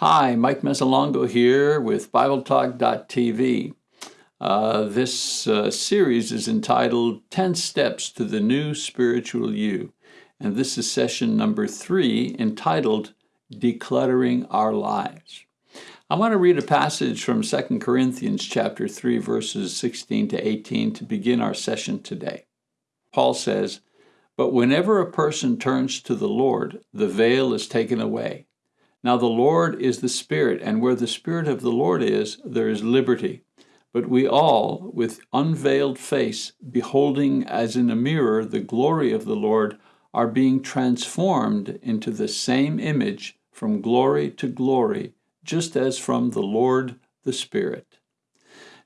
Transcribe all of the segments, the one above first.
Hi, Mike Mazzalongo here with BibleTalk.tv. Uh, this uh, series is entitled 10 Steps to the New Spiritual You, and this is session number three entitled Decluttering Our Lives. I want to read a passage from 2 Corinthians chapter 3 verses 16 to 18 to begin our session today. Paul says, But whenever a person turns to the Lord, the veil is taken away. Now the Lord is the Spirit, and where the Spirit of the Lord is, there is liberty. But we all, with unveiled face, beholding as in a mirror the glory of the Lord, are being transformed into the same image from glory to glory, just as from the Lord the Spirit.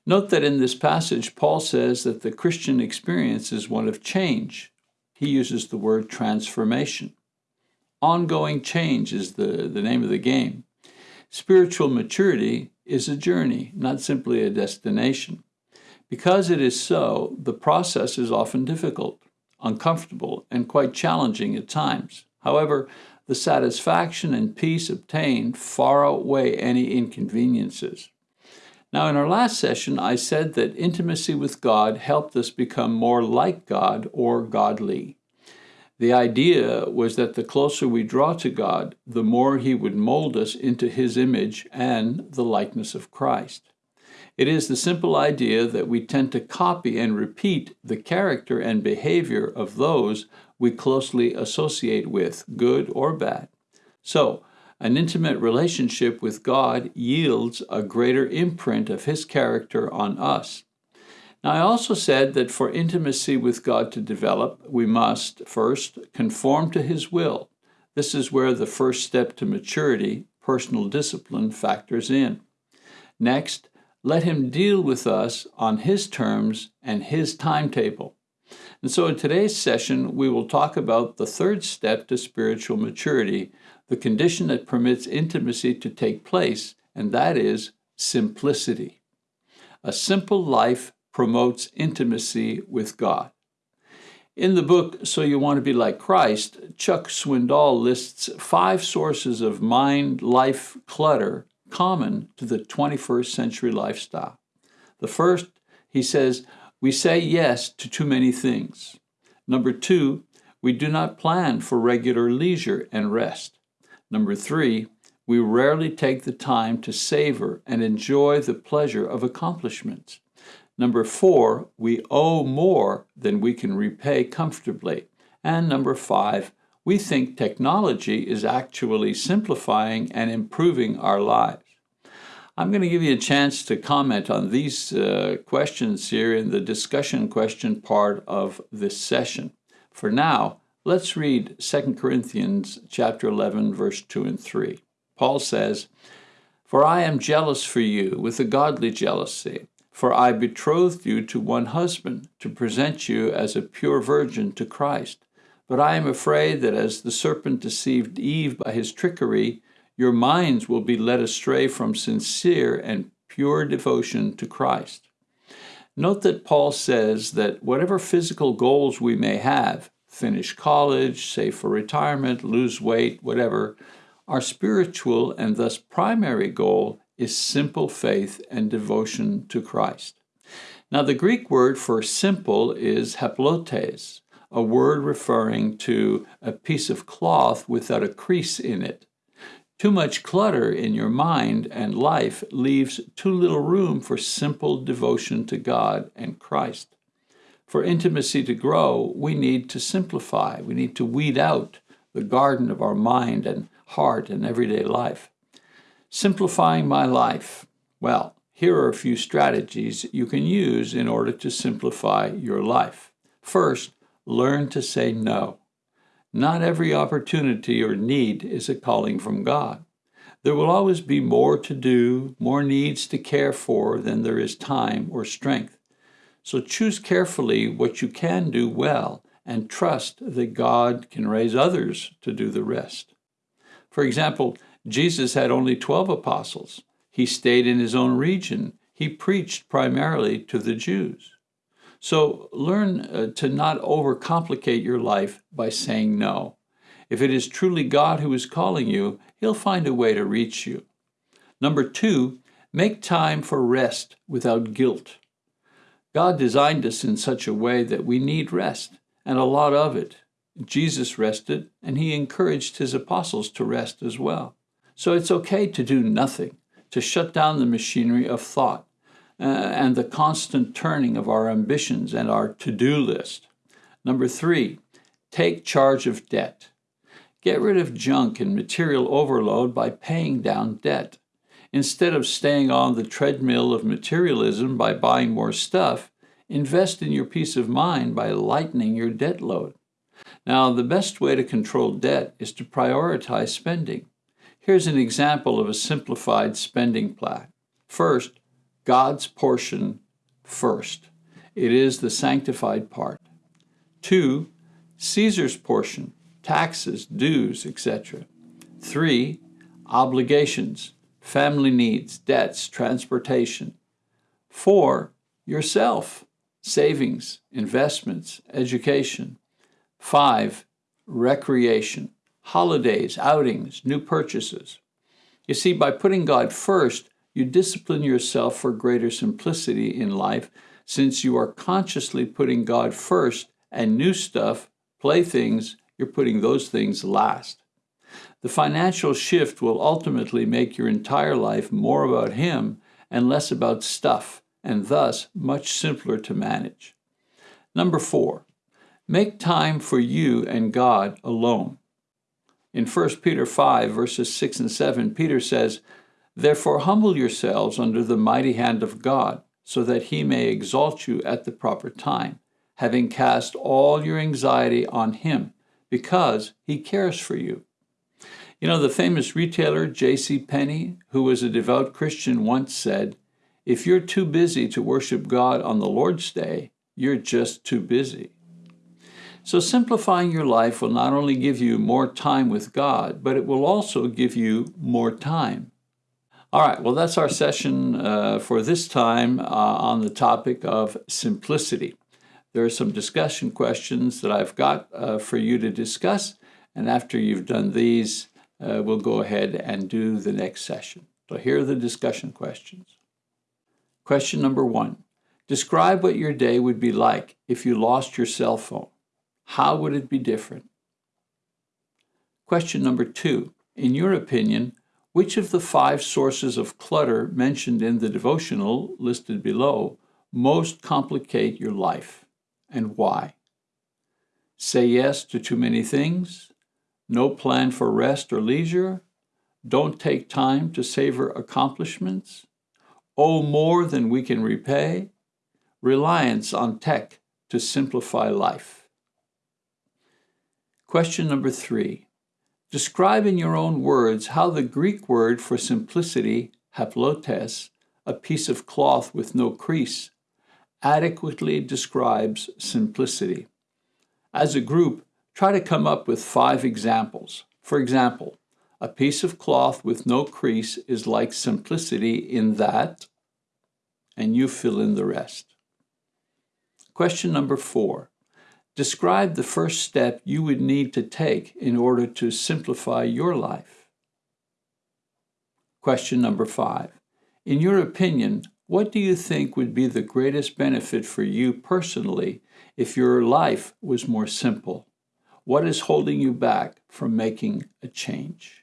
Note that in this passage, Paul says that the Christian experience is one of change. He uses the word transformation. Ongoing change is the, the name of the game. Spiritual maturity is a journey, not simply a destination. Because it is so, the process is often difficult, uncomfortable, and quite challenging at times. However, the satisfaction and peace obtained far outweigh any inconveniences. Now, in our last session, I said that intimacy with God helped us become more like God or godly. The idea was that the closer we draw to God, the more He would mold us into His image and the likeness of Christ. It is the simple idea that we tend to copy and repeat the character and behavior of those we closely associate with, good or bad. So, an intimate relationship with God yields a greater imprint of His character on us. Now, I also said that for intimacy with God to develop, we must first conform to His will. This is where the first step to maturity, personal discipline, factors in. Next, let Him deal with us on His terms and His timetable. And so in today's session, we will talk about the third step to spiritual maturity, the condition that permits intimacy to take place, and that is simplicity. A simple life promotes intimacy with God. In the book So You Want to Be Like Christ, Chuck Swindoll lists five sources of mind life clutter common to the 21st century lifestyle. The first, he says, we say yes to too many things. Number two, we do not plan for regular leisure and rest. Number three, we rarely take the time to savor and enjoy the pleasure of accomplishments. Number four, we owe more than we can repay comfortably. And number five, we think technology is actually simplifying and improving our lives. I'm going to give you a chance to comment on these uh, questions here in the discussion question part of this session. For now, let's read 2 Corinthians chapter 11 verse 2 and 3. Paul says, "For I am jealous for you with a godly jealousy." For I betrothed you to one husband, to present you as a pure virgin to Christ. But I am afraid that as the serpent deceived Eve by his trickery, your minds will be led astray from sincere and pure devotion to Christ. Note that Paul says that whatever physical goals we may have, finish college, save for retirement, lose weight, whatever, our spiritual and thus primary goal is simple faith and devotion to Christ. Now, the Greek word for simple is haplotes, a word referring to a piece of cloth without a crease in it. Too much clutter in your mind and life leaves too little room for simple devotion to God and Christ. For intimacy to grow, we need to simplify. We need to weed out the garden of our mind and heart and everyday life. Simplifying my life. Well, here are a few strategies you can use in order to simplify your life. First, learn to say no. Not every opportunity or need is a calling from God. There will always be more to do, more needs to care for than there is time or strength. So choose carefully what you can do well and trust that God can raise others to do the rest. For example, Jesus had only 12 apostles. He stayed in his own region. He preached primarily to the Jews. So learn uh, to not overcomplicate your life by saying no. If it is truly God who is calling you, he'll find a way to reach you. Number two, make time for rest without guilt. God designed us in such a way that we need rest, and a lot of it. Jesus rested, and he encouraged his apostles to rest as well. So it's okay to do nothing, to shut down the machinery of thought uh, and the constant turning of our ambitions and our to do list. Number three, take charge of debt. Get rid of junk and material overload by paying down debt. Instead of staying on the treadmill of materialism by buying more stuff, invest in your peace of mind by lightening your debt load. Now, the best way to control debt is to prioritize spending. Here's an example of a simplified spending plan. First, God's portion first. It is the sanctified part. Two, Caesar's portion, taxes, dues, etc. Three, obligations, family needs, debts, transportation. Four, yourself, savings, investments, education. Five, recreation, holidays, outings, new purchases. You see, by putting God first, you discipline yourself for greater simplicity in life since you are consciously putting God first and new stuff, playthings, you're putting those things last. The financial shift will ultimately make your entire life more about Him and less about stuff, and thus much simpler to manage. Number four, make time for you and God alone. In 1 Peter 5, verses 6 and 7, Peter says, Therefore humble yourselves under the mighty hand of God, so that he may exalt you at the proper time, having cast all your anxiety on him, because he cares for you. You know, the famous retailer J.C. Penney, who was a devout Christian, once said, If you're too busy to worship God on the Lord's Day, you're just too busy. So, simplifying your life will not only give you more time with God, but it will also give you more time. All right, well, that's our session uh, for this time uh, on the topic of simplicity. There are some discussion questions that I've got uh, for you to discuss, and after you've done these, uh, we'll go ahead and do the next session. So here are the discussion questions. Question number one Describe what your day would be like if you lost your cell phone. How would it be different? Question number two In your opinion, which of the five sources of clutter mentioned in the devotional listed below most complicate your life and why? Say yes to too many things, no plan for rest or leisure, don't take time to savor accomplishments, owe more than we can repay, reliance on tech to simplify life. Question number three. Describe in your own words how the Greek word for simplicity, haplotes, a piece of cloth with no crease, adequately describes simplicity. As a group, try to come up with five examples. For example, a piece of cloth with no crease is like simplicity in that, and you fill in the rest. Question number four. Describe the first step you would need to take in order to simplify your life. Question number five. In your opinion, what do you think would be the greatest benefit for you personally if your life was more simple? What is holding you back from making a change?